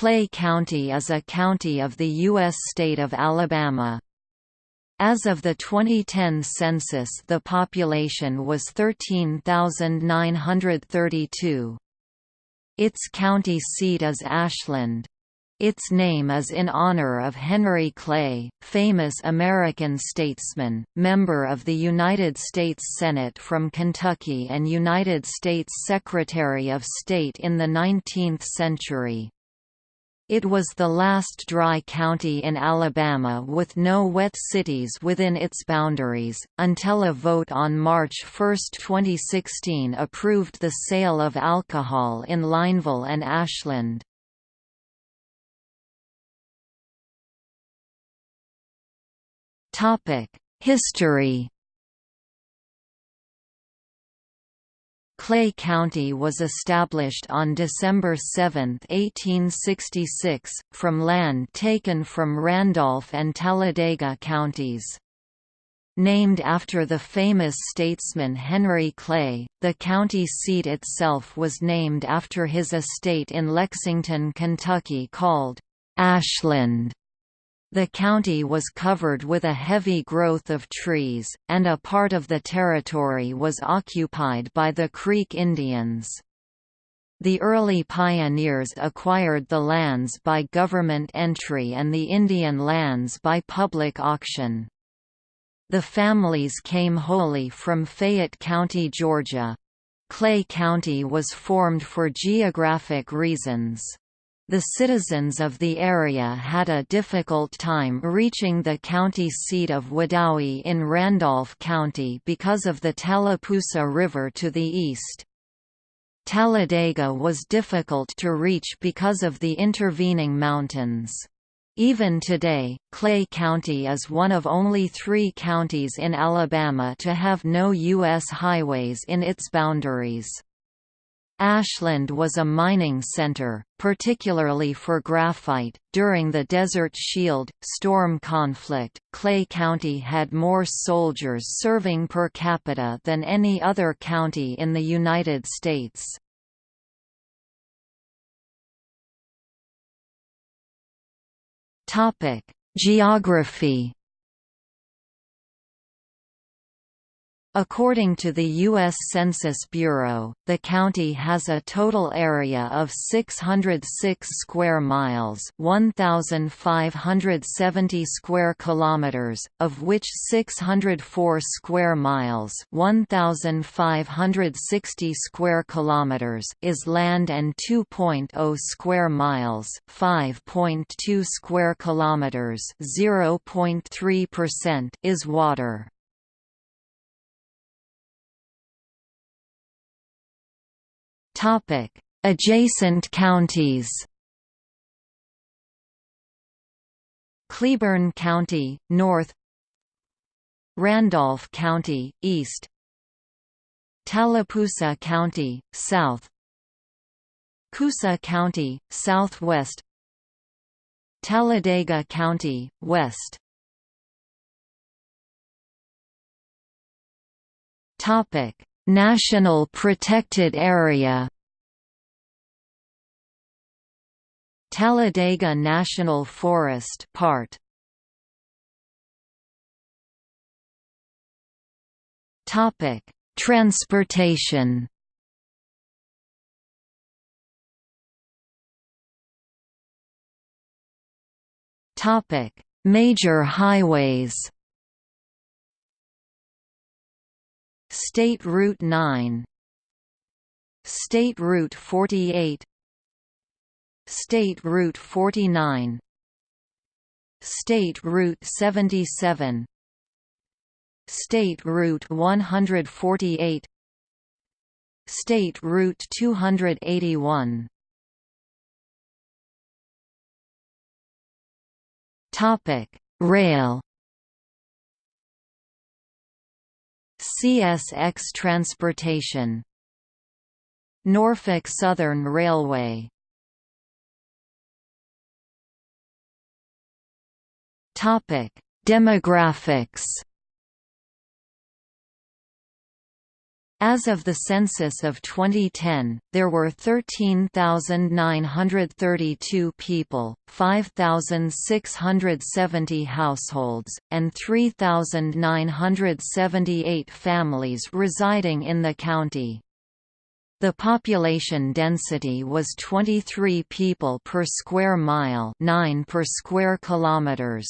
Clay County is a county of the U.S. state of Alabama. As of the 2010 census the population was 13,932. Its county seat is Ashland. Its name is in honor of Henry Clay, famous American statesman, member of the United States Senate from Kentucky and United States Secretary of State in the 19th century. It was the last dry county in Alabama with no wet cities within its boundaries, until a vote on March 1, 2016 approved the sale of alcohol in Lineville and Ashland. History Clay County was established on December 7, 1866, from land taken from Randolph and Talladega counties. Named after the famous statesman Henry Clay, the county seat itself was named after his estate in Lexington, Kentucky called Ashland. The county was covered with a heavy growth of trees, and a part of the territory was occupied by the Creek Indians. The early pioneers acquired the lands by government entry and the Indian lands by public auction. The families came wholly from Fayette County, Georgia. Clay County was formed for geographic reasons. The citizens of the area had a difficult time reaching the county seat of Wedowee in Randolph County because of the Tallapoosa River to the east. Talladega was difficult to reach because of the intervening mountains. Even today, Clay County is one of only three counties in Alabama to have no U.S. highways in its boundaries. Ashland was a mining center, particularly for graphite. During the Desert Shield storm conflict, Clay County had more soldiers serving per capita than any other county in the United States. Topic: Geography According to the U.S. Census Bureau, the county has a total area of 606 square miles, 1570 square kilometers, of which 604 square miles, 1560 square kilometers is land and 2.0 square miles, 5.2 square kilometers, 0.3% is water. Topic: Adjacent counties. Cleburne County, north. Randolph County, east. Tallapoosa County, south. Coosa County, southwest. Talladega County, west. Topic: National Protected Area. Talladega National Forest part. Topic Transportation. Topic Major highways State Route 9 State Route 48 State Route 49 State Route 77 State Route 148 State Route 281 Topic Rail CSX Transportation. Norfolk Southern Railway. Demographics As of the census of 2010, there were 13,932 people, 5,670 households, and 3,978 families residing in the county. The population density was 23 people per square mile 9 per square kilometers.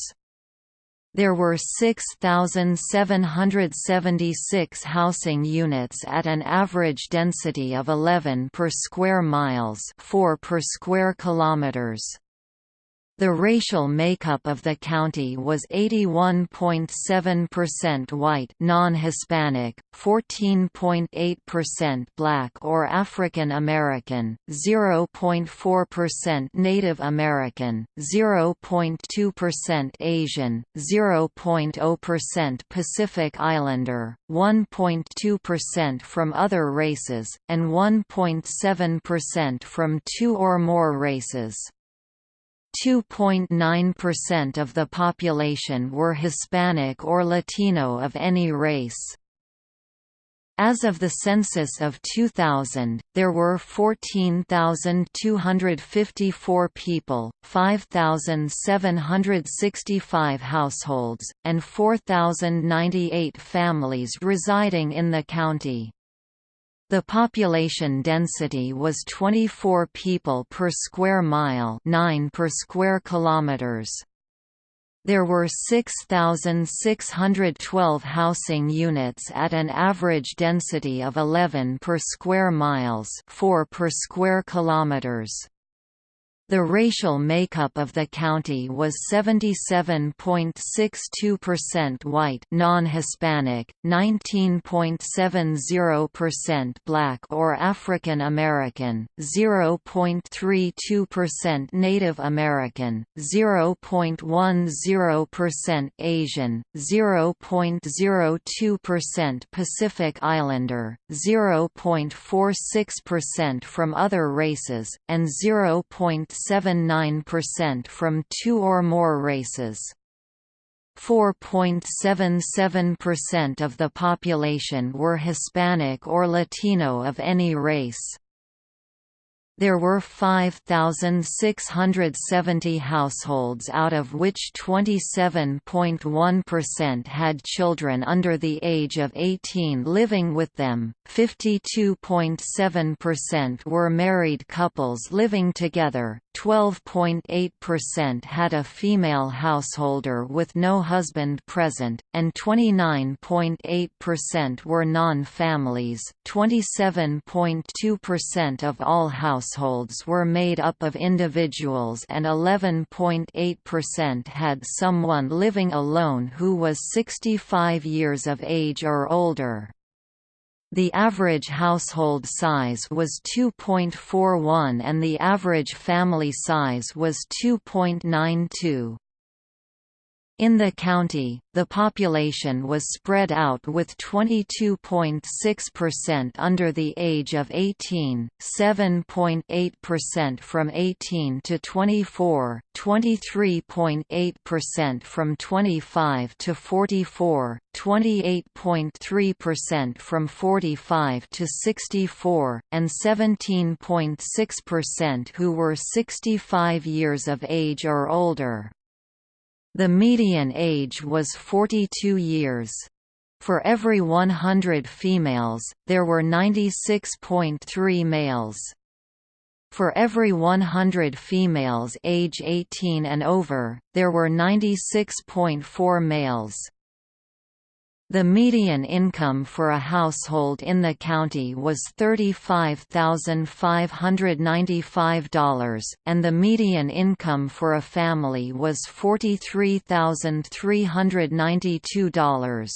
There were 6,776 housing units at an average density of 11 per square miles 4 per square kilometers. The racial makeup of the county was 81.7% white non-Hispanic, 14.8% black or African American, 0.4% Native American, 0.2% Asian, 0.0% Pacific Islander, 1.2% from other races, and 1.7% from two or more races. 2.9% of the population were Hispanic or Latino of any race. As of the census of 2000, there were 14,254 people, 5,765 households, and 4,098 families residing in the county. The population density was 24 people per square mile 9 per square kilometers. There were 6,612 housing units at an average density of 11 per square miles 4 per square kilometers. The racial makeup of the county was 77.62% white non-Hispanic, 19.70% black or African American, 0.32% Native American, 0.10% Asian, 0.02% Pacific Islander, 0.46% from other races, and 0. 0.79% from two or more races. 4.77% of the population were Hispanic or Latino of any race. There were 5,670 households out of which 27.1% had children under the age of 18 living with them, 52.7% were married couples living together, 12.8% had a female householder with no husband present, and 29.8% were non-families. 27.2% of all households were made up of individuals and 11.8% had someone living alone who was 65 years of age or older. The average household size was 2.41 and the average family size was 2.92. In the county, the population was spread out with 22.6% under the age of 18, 7.8% from 18 to 24, 23.8% from 25 to 44, 28.3% from 45 to 64, and 17.6% who were 65 years of age or older. The median age was 42 years. For every 100 females, there were 96.3 males. For every 100 females age 18 and over, there were 96.4 males. The median income for a household in the county was $35,595, and the median income for a family was $43,392.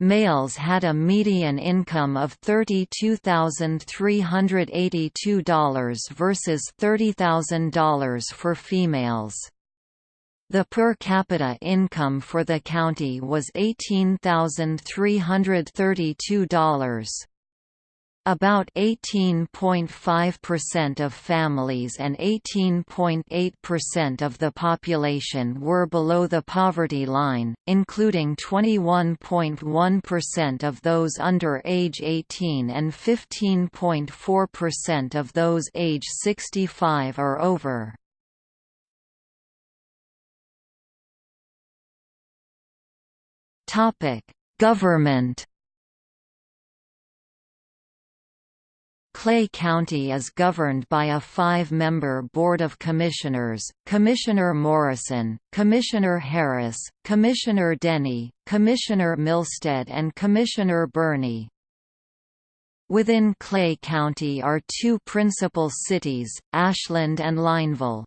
Males had a median income of $32,382 versus $30,000 for females. The per capita income for the county was $18,332. About 18.5% of families and 18.8% of the population were below the poverty line, including 21.1% of those under age 18 and 15.4% of those age 65 or over. Government Clay County is governed by a five-member Board of Commissioners, Commissioner Morrison, Commissioner Harris, Commissioner Denny, Commissioner Milstead and Commissioner Burney. Within Clay County are two principal cities, Ashland and Lineville.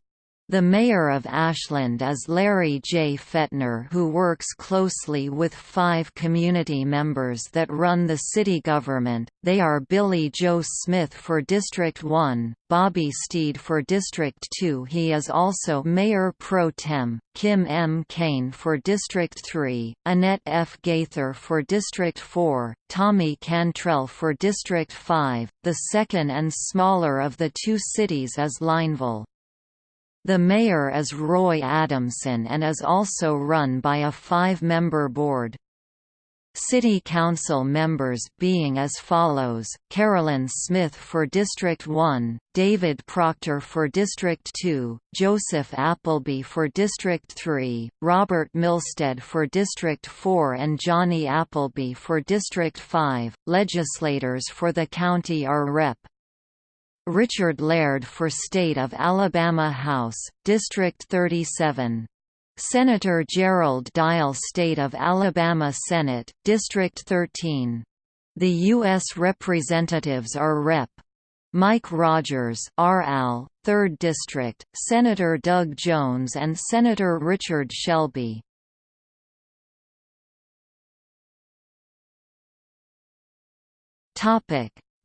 The mayor of Ashland is Larry J. Fetner who works closely with five community members that run the city government, they are Billy Joe Smith for District 1, Bobby Steed for District 2 he is also Mayor Pro Tem, Kim M. Kane for District 3, Annette F. Gaither for District 4, Tommy Cantrell for District 5, the second and smaller of the two cities is Lineville. The mayor is Roy Adamson and is also run by a five-member board. City Council members being as follows, Carolyn Smith for District 1, David Proctor for District 2, Joseph Appleby for District 3, Robert Milstead for District 4 and Johnny Appleby for District 5. Legislators for the county are Rep. Richard Laird for State of Alabama House, District 37. Senator Gerald Dial State of Alabama Senate, District 13. The U.S. Representatives are Rep. Mike Rogers RAL, 3rd District, Senator Doug Jones and Senator Richard Shelby.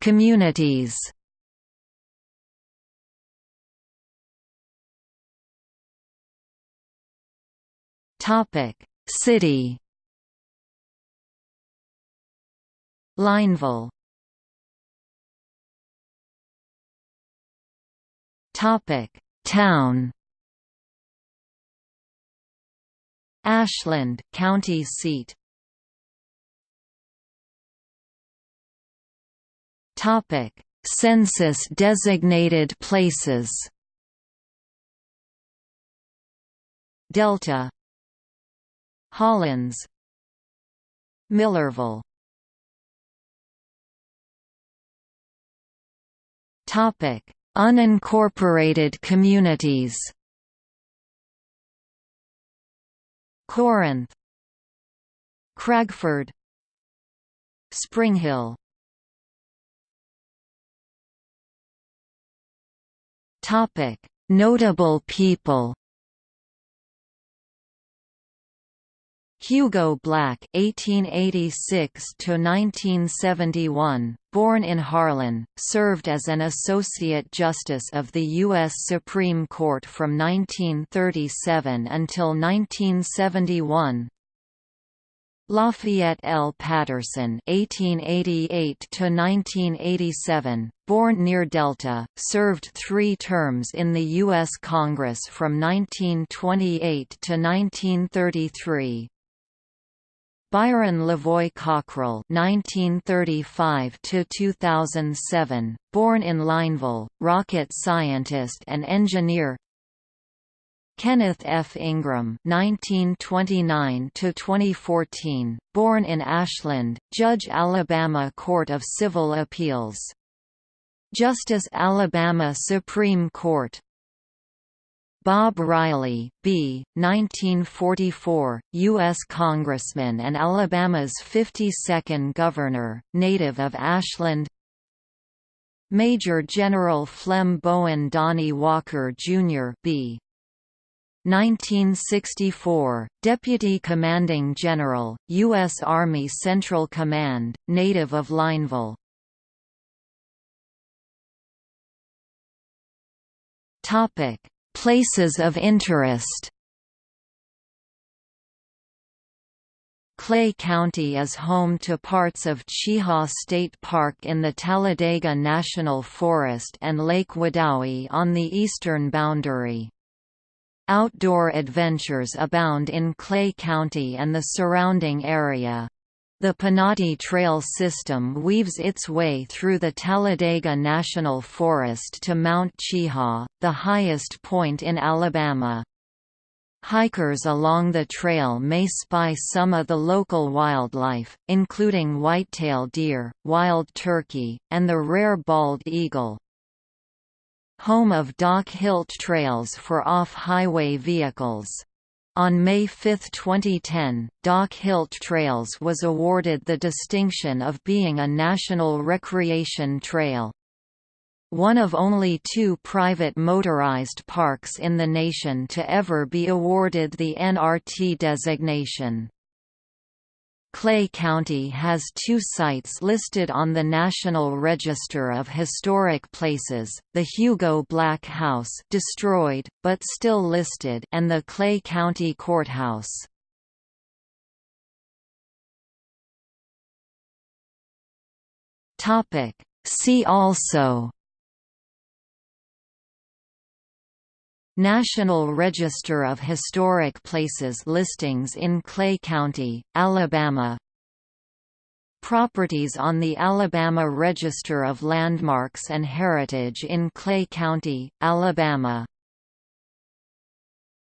Communities Topic: City. Lineville. Topic: Town. Ashland, county seat. Topic: Census designated places. Delta Hollins Millerville Topic: Unincorporated communities. Corinth, Cragford, Springhill. Topic: Notable people. Hugo Black (1886–1971), born in Harlan, served as an associate justice of the U.S. Supreme Court from 1937 until 1971. Lafayette L. Patterson (1888–1987), born near Delta, served three terms in the U.S. Congress from 1928 to 1933. Byron Lavoy Cockrell (1935–2007), born in Lineville, rocket scientist and engineer. Kenneth F. Ingram (1929–2014), born in Ashland, Judge Alabama Court of Civil Appeals. Justice Alabama Supreme Court Bob Riley, B. 1944, U.S. Congressman and Alabama's 52nd Governor, native of Ashland Major General Flem Bowen Donnie Walker, Jr. B. 1964, Deputy Commanding General, U.S. Army Central Command, native of Lineville Topic Places of interest Clay County is home to parts of Cheaha State Park in the Talladega National Forest and Lake Wedowee on the eastern boundary. Outdoor adventures abound in Clay County and the surrounding area. The Pinhoti Trail system weaves its way through the Talladega National Forest to Mount Cheaha, the highest point in Alabama. Hikers along the trail may spy some of the local wildlife, including whitetail deer, wild turkey, and the rare bald eagle. Home of Doc Hilt Trails for off-highway vehicles. On May 5, 2010, Doc Hilt Trails was awarded the distinction of being a National Recreation Trail one of only two private motorized parks in the nation to ever be awarded the NRT designation. Clay County has two sites listed on the National Register of Historic Places, the Hugo Black House destroyed, but still listed and the Clay County Courthouse. See also National Register of Historic Places listings in Clay County, Alabama. Properties on the Alabama Register of Landmarks and Heritage in Clay County, Alabama